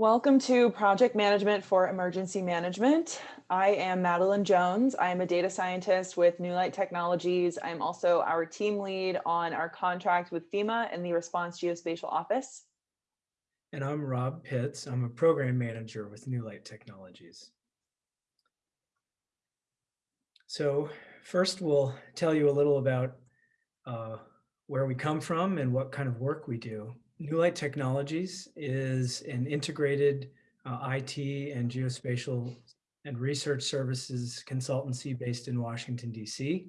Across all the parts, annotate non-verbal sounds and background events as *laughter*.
Welcome to Project Management for Emergency Management. I am Madeline Jones. I am a data scientist with New Light Technologies. I'm also our team lead on our contract with FEMA and the Response Geospatial Office. And I'm Rob Pitts. I'm a program manager with New Light Technologies. So first we'll tell you a little about uh, where we come from and what kind of work we do. New Light Technologies is an integrated uh, IT and geospatial and research services consultancy based in Washington, DC.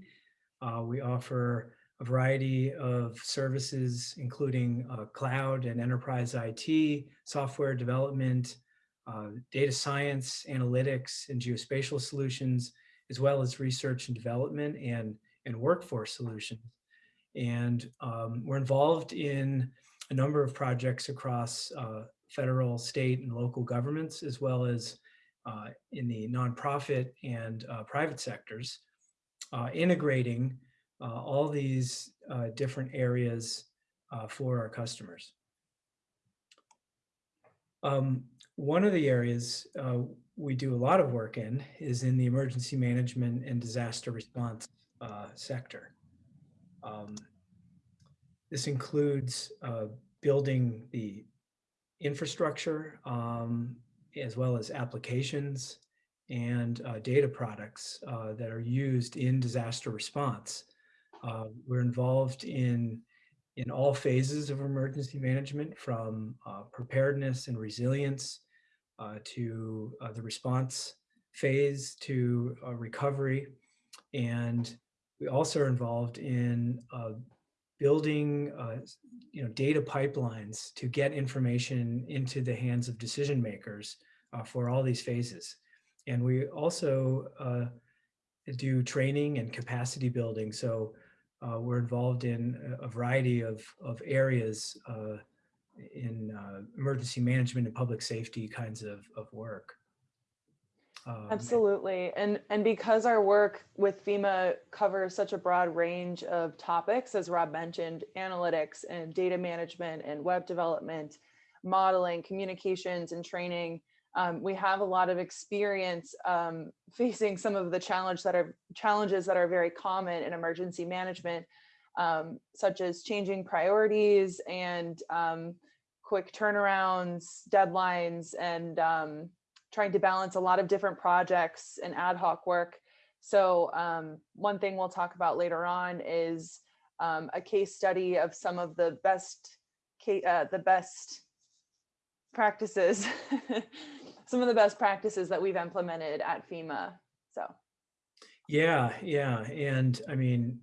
Uh, we offer a variety of services, including uh, cloud and enterprise IT, software development, uh, data science, analytics, and geospatial solutions, as well as research and development and, and workforce solutions. And um, we're involved in a number of projects across uh, federal, state, and local governments, as well as uh, in the nonprofit and uh, private sectors, uh, integrating uh, all these uh, different areas for our customers. Um, one of the areas we do a lot of work in is in the emergency management and disaster response sector. Um, this includes building the infrastructure um, as well as applications and uh, data products uh, that are used in disaster response. Uh, we're involved in in all phases of emergency management from uh, preparedness and resilience uh, to the response phase to recovery. And we also are involved in building uh, you know, data pipelines to get information into the hands of decision makers uh, for all these phases. And we also uh, do training and capacity building. So uh, we're involved in a variety of, of areas uh, in uh, emergency management and public safety kinds of, of work. Um, Absolutely. And, and because our work with FEMA covers such a broad range of topics, as Rob mentioned, analytics and data management and web development, modeling, communications and training, um, we have a lot of experience um, facing some of the challenge that are challenges that are very common in emergency management, um, such as changing priorities and um, quick turnarounds, deadlines, and um, trying to balance a lot of different projects and ad hoc work. So um, one thing we'll talk about later on is um, a case study of some of the best uh, the best practices, *laughs* some of the best practices that we've implemented at FEMA. So. Yeah, yeah. And I mean,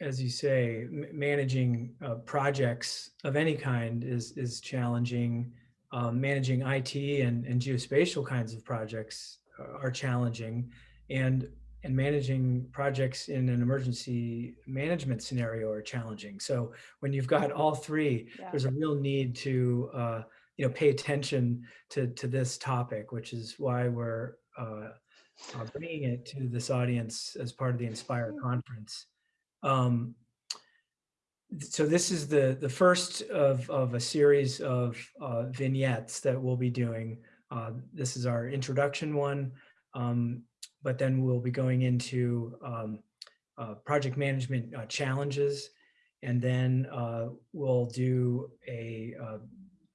as you say, managing uh, projects of any kind is, is challenging um, managing IT and, and geospatial kinds of projects are challenging and and managing projects in an emergency management scenario are challenging. So when you've got all three, yeah. there's a real need to uh, you know pay attention to to this topic, which is why we're uh, uh, bringing it to this audience as part of the Inspire conference. Um, so this is the the first of of a series of uh, vignettes that we'll be doing. Uh, this is our introduction one, um, but then we'll be going into um, uh, project management uh, challenges, and then uh, we'll do a uh,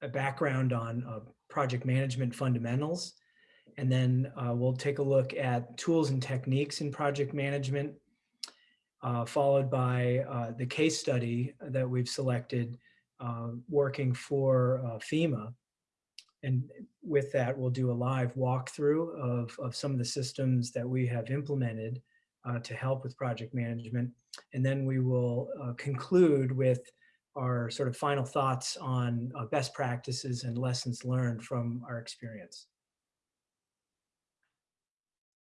a background on project management fundamentals, and then we'll take a look at tools and techniques in project management followed by uh, the case study that we've selected uh, working for uh, FEMA. And with that, we'll do a live walkthrough of, of some of the systems that we have implemented uh, to help with project management. And then we will uh, conclude with our sort of final thoughts on best practices and lessons learned from our experience.